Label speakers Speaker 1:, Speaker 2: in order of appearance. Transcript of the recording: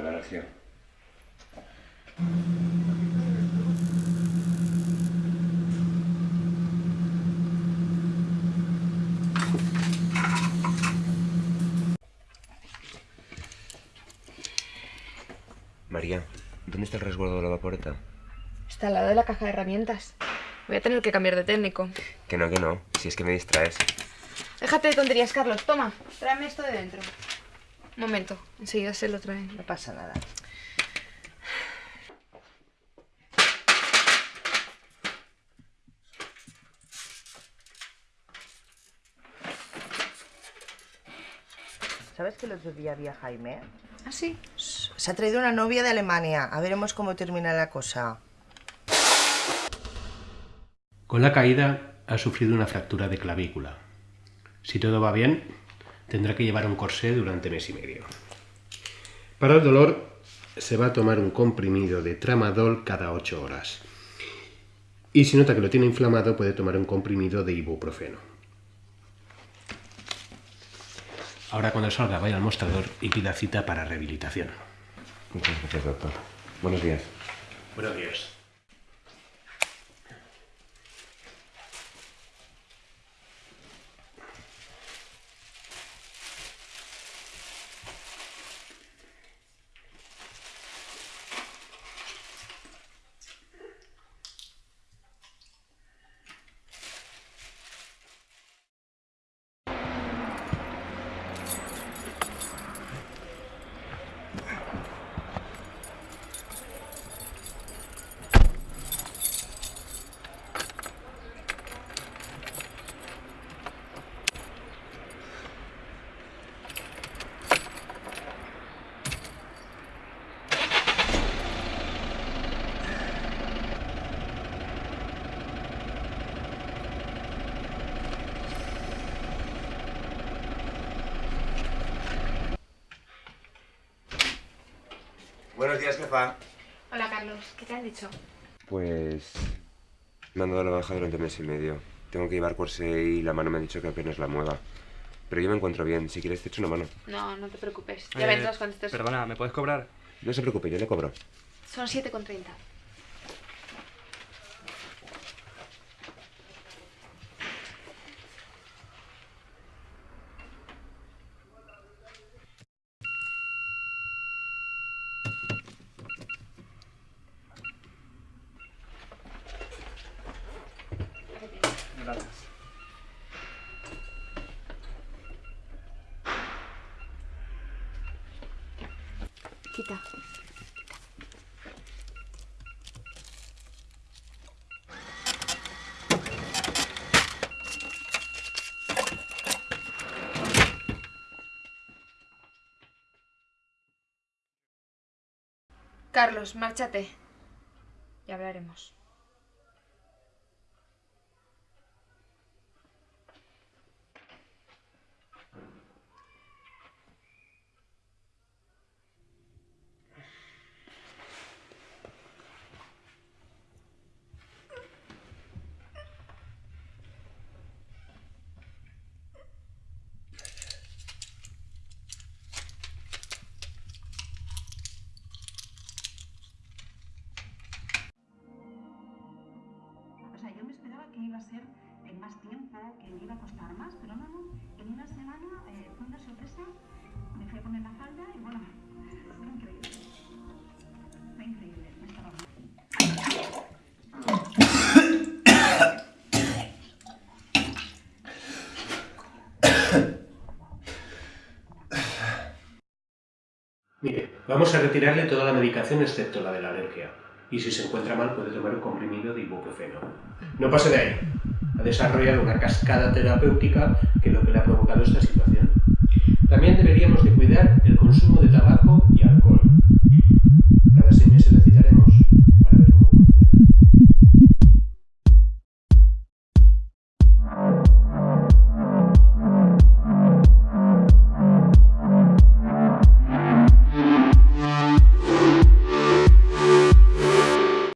Speaker 1: habitación. María, ¿dónde está el resguardo de la vaporeta?
Speaker 2: Está al lado de la caja de herramientas. Voy a tener que cambiar de técnico.
Speaker 1: Que no, que no. Si es que me distraes.
Speaker 2: Déjate de tonterías, Carlos. Toma, tráeme esto de dentro. Un momento, enseguida se lo traen.
Speaker 3: No pasa nada. ¿Sabes que el otro día había Jaime?
Speaker 2: ¿Ah, sí?
Speaker 3: Se ha traído una novia de Alemania. A veremos cómo termina la cosa.
Speaker 4: Con la caída ha sufrido una fractura de clavícula. Si todo va bien, tendrá que llevar un corsé durante mes y medio. Para el dolor se va a tomar un comprimido de tramadol cada 8 horas. Y si nota que lo tiene inflamado, puede tomar un comprimido de ibuprofeno. Ahora cuando salga vaya al mostrador y pida cita para rehabilitación.
Speaker 1: Muchas gracias, doctor. Buenos días.
Speaker 4: Buenos días.
Speaker 1: Buenos días, jefa.
Speaker 2: Hola, Carlos. ¿Qué te han dicho?
Speaker 1: Pues... Me han dado la baja durante un mes y medio. Tengo que llevar corsé y la mano me ha dicho que apenas la mueva. Pero yo me encuentro bien. Si quieres te echo una mano.
Speaker 2: No, no te preocupes. Ya
Speaker 5: Eh,
Speaker 2: vendrás cuando estés...
Speaker 5: Perdona, ¿me puedes cobrar?
Speaker 1: No se preocupe, yo le cobro.
Speaker 2: Son 7,30.
Speaker 5: Gracias.
Speaker 2: Quita. Carlos, márchate. Ya hablaremos.
Speaker 6: Iba a ser en más tiempo, que me iba a costar más, pero no, no. En una semana eh, fue una sorpresa. Me fui a poner la falda y bueno, fue increíble. Fue increíble. Me estaba
Speaker 4: Mire, vamos a retirarle toda la medicación excepto la de la alergia. Y si se encuentra mal puede tomar un comprimido de ibuprofeno. No pase de ahí. Ha desarrollado una cascada terapéutica que es lo que le ha provocado esta situación. También deberíamos de cuidar el